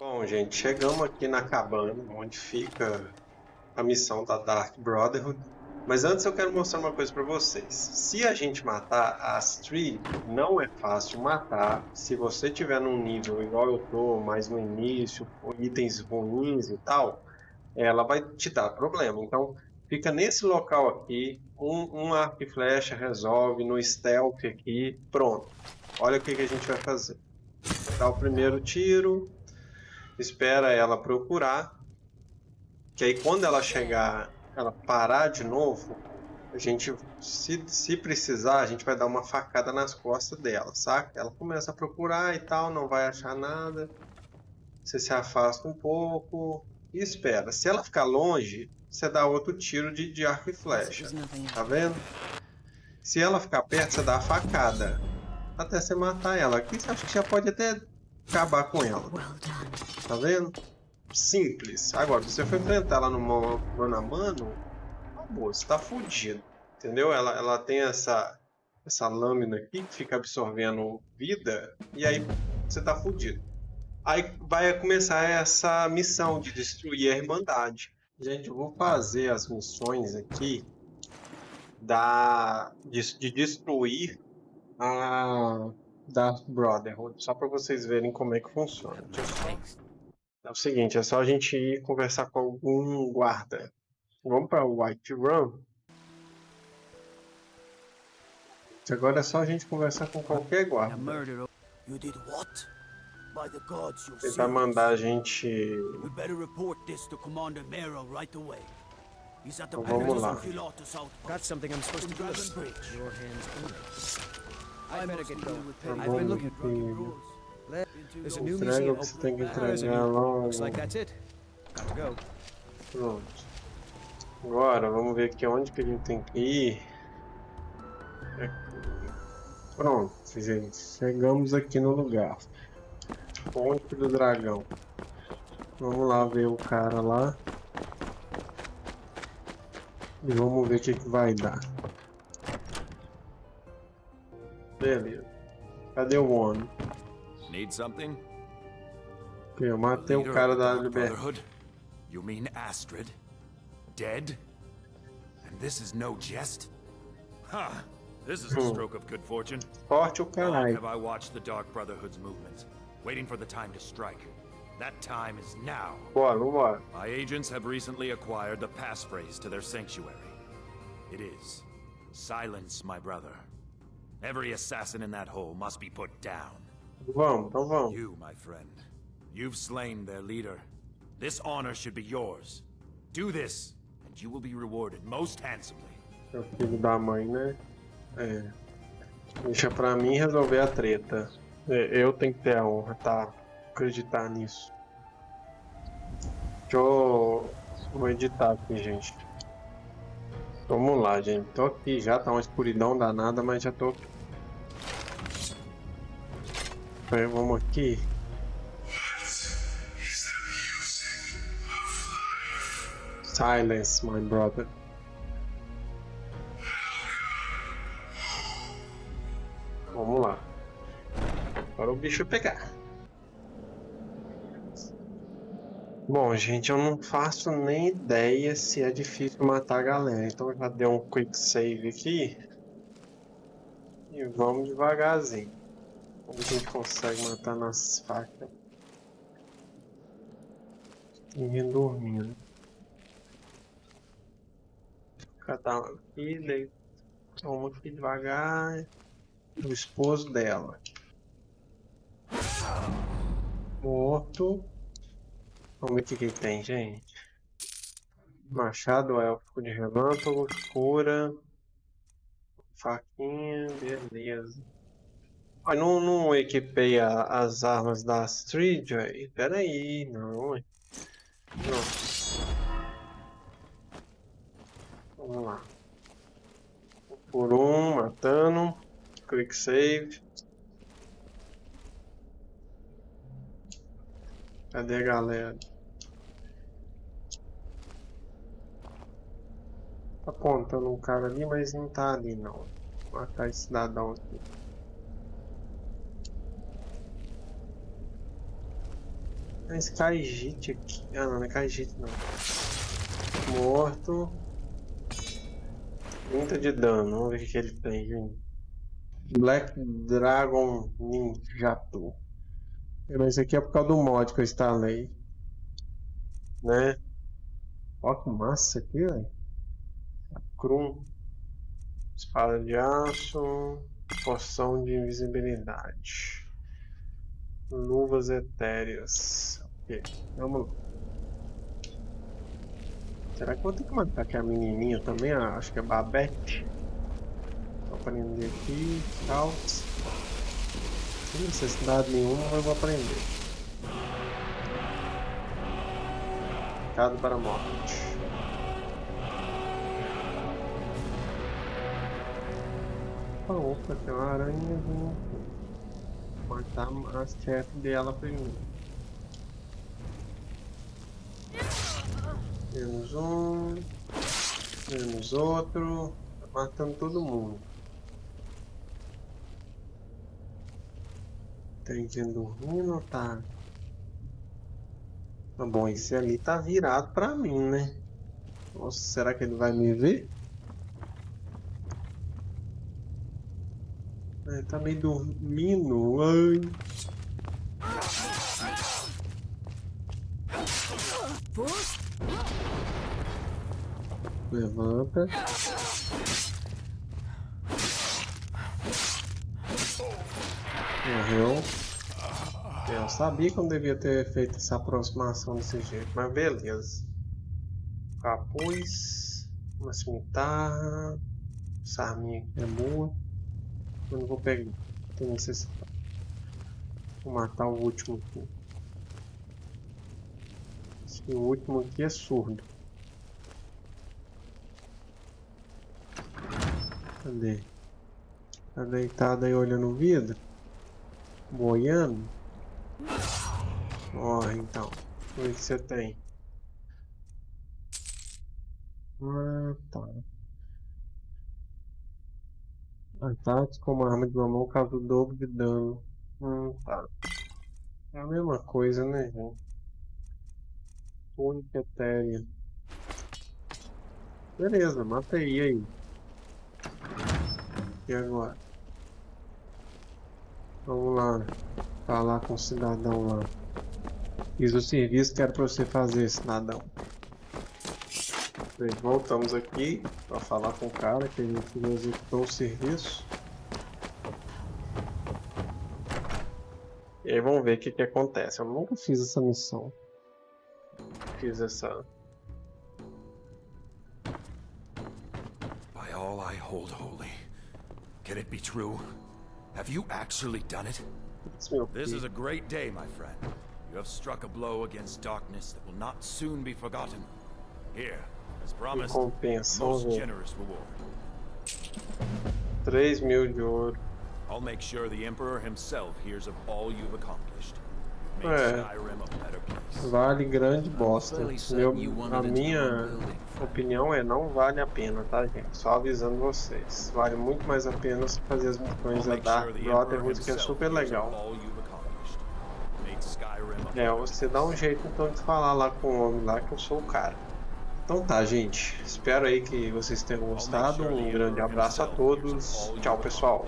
Bom, gente, chegamos aqui na cabana, onde fica a missão da Dark Brotherhood. Mas antes eu quero mostrar uma coisa para vocês. Se a gente matar a Astrid, não é fácil matar. Se você tiver num nível igual eu tô, mais no início, com itens ruins e tal, ela vai te dar problema. Então, fica nesse local aqui, um, um arco e flecha resolve, no stealth aqui, pronto. Olha o que, que a gente vai fazer. Dá o primeiro tiro, espera ela procurar, que aí quando ela chegar, ela parar de novo, a gente, se, se precisar, a gente vai dar uma facada nas costas dela, saca? Ela começa a procurar e tal, não vai achar nada, você se afasta um pouco e espera. Se ela ficar longe, você dá outro tiro de, de arco e flecha, tá vendo? Se ela ficar perto, você dá a facada até você matar ela. Aqui você acha que já pode até acabar com ela. Tá vendo? Simples. Agora, se você for enfrentar ela no mano a mano, acabou, você tá fudido. Entendeu? Ela, ela tem essa, essa lâmina aqui que fica absorvendo vida e aí você tá fudido. Aí vai começar essa missão de destruir a Irmandade. Gente, eu vou fazer as missões aqui da, de, de destruir a da Brotherhood, só para vocês verem como é que funciona. É o seguinte, é só a gente ir conversar com algum guarda. Vamos para White Run. Agora é só a gente conversar com qualquer guarda. Tentar mandar a gente... Então vamos lá. Got something I'm supposed to do. Your hands I better get going. I've been looking for rules. There's a new museum open. There's a new. Looks like that's it. Got to go. Pronto. Agora, vamos ver aqui onde que a gente tem que ir. Pronto, gente. Chegamos aqui no lugar. Ponte do Dragão. Vamos lá ver o cara lá. E vamos ver o que, que vai dar. Beleza. Cadê o homem? Need something? Eu matei o cara da liberdade. You mean Astrid? Dead? And this is no jest? Huh. This is a hmm. stroke of good fortune. Forte o caralho. have I watched the Dark Brotherhood's movements, waiting for the time to strike. That time is now. Bora, vambora. My agents have recently acquired the passphrase to their sanctuary. It is, silence my brother. Every assassin in that hole must be put down. Vamos, então vamos. You, my friend, you've slain their leader. This honor should be yours. Do this, and you will be rewarded most handsomely. É o filho da mãe, né? É. Deixa pra mim resolver a treta. É, eu tenho que ter a honra, tá? Acreditar nisso. Deixa eu... Vou editar aqui, gente. Vamos lá, gente. Tô aqui já, tá uma escuridão danada, mas já tô. Aí, vamos aqui. Silence, my brother. Vamos lá. Agora o bicho pegar. Bom, gente, eu não faço nem ideia se é difícil matar a galera. Então eu já dei um quick save aqui. E vamos devagarzinho. Como a gente consegue matar nas facas? Ninguém dormindo. Cada um aqui, daí toma aqui devagar. O esposo dela. Morto. Vamos ver o que, que tem, gente. Machado élfico de relâmpago, cura, faquinha, beleza. Mas não, não equipei a, as armas da Astrid, velho. Pera aí, não. Não. Vamos lá. Por um, matando. Quick save. Cadê a galera? Tá apontando um cara ali, mas não tá ali não. Vou matar esse cidadão aqui. É Skyjit aqui. Ah, não, não é Skyjit não. Morto. 30 de dano. Vamos ver o que ele tem. Black Dragon Ninjato. Mas isso aqui é por causa do mod que eu instalei. Né? Ó que massa aqui, velho. Krum. Espada de aço. Poção de invisibilidade. Luvas etéreas. Ok, vamos lá. Será que vou ter que matar aqui a menininha também? Ah, acho que é Babette. Vou aprender aqui. Tal. Sem necessidade nenhuma, mas vou aprender. Recado para a morte. Opa, tem uma aranha. Vou matar a chefe dela primeiro. Menos um. Menos outro. Tá matando todo mundo. Tem gente dormindo tá? Tá bom, esse ali tá virado pra mim, né? Nossa, será que ele vai me ver? É, tá meio dormindo. Ai. Levanta. Morreu. Eu sabia que eu não devia ter feito essa aproximação desse jeito, mas beleza. Capuz, uma cimitarra, essa arminha aqui é boa. Eu não vou pegar, tem necessidade. Vou matar o último aqui. Esse último aqui é surdo. Cadê? Tá deitado aí olhando o vidro? Boiando? Morre então. O que você tem? Ah, tá. Ataques com uma arma de uma mão causa o dobro de dano. Hum, tá. É a mesma coisa, né, gente? Etérea. Beleza, matei aí. E agora? Vamos lá. Falar com o cidadão lá. Fiz o serviço que era pra você fazer, cidadão. Bem, voltamos aqui para falar com o cara que ele executou o serviço. E aí vamos ver o que, que acontece. Eu nunca fiz essa missão. Fiz essa. By all I hold holy, can it be true? Have you actually done it? This is a great day, my friend. You have struck a blow against darkness that will not soon be forgotten. Here, as promised, a most generous reward. 3 mil de ouro. I'll make sure the Emperor himself hears of all you've accomplished. É, vale grande bosta. Meu, a minha opinião é não vale a pena, tá gente? Só avisando vocês. Vale muito mais a pena fazer as missões da Dark Brotherhood, que é super legal. É, você dá um jeito então de falar lá com o homem lá que eu sou o cara. Então tá, gente. Espero aí que vocês tenham gostado. Um grande abraço a todos. Tchau, pessoal.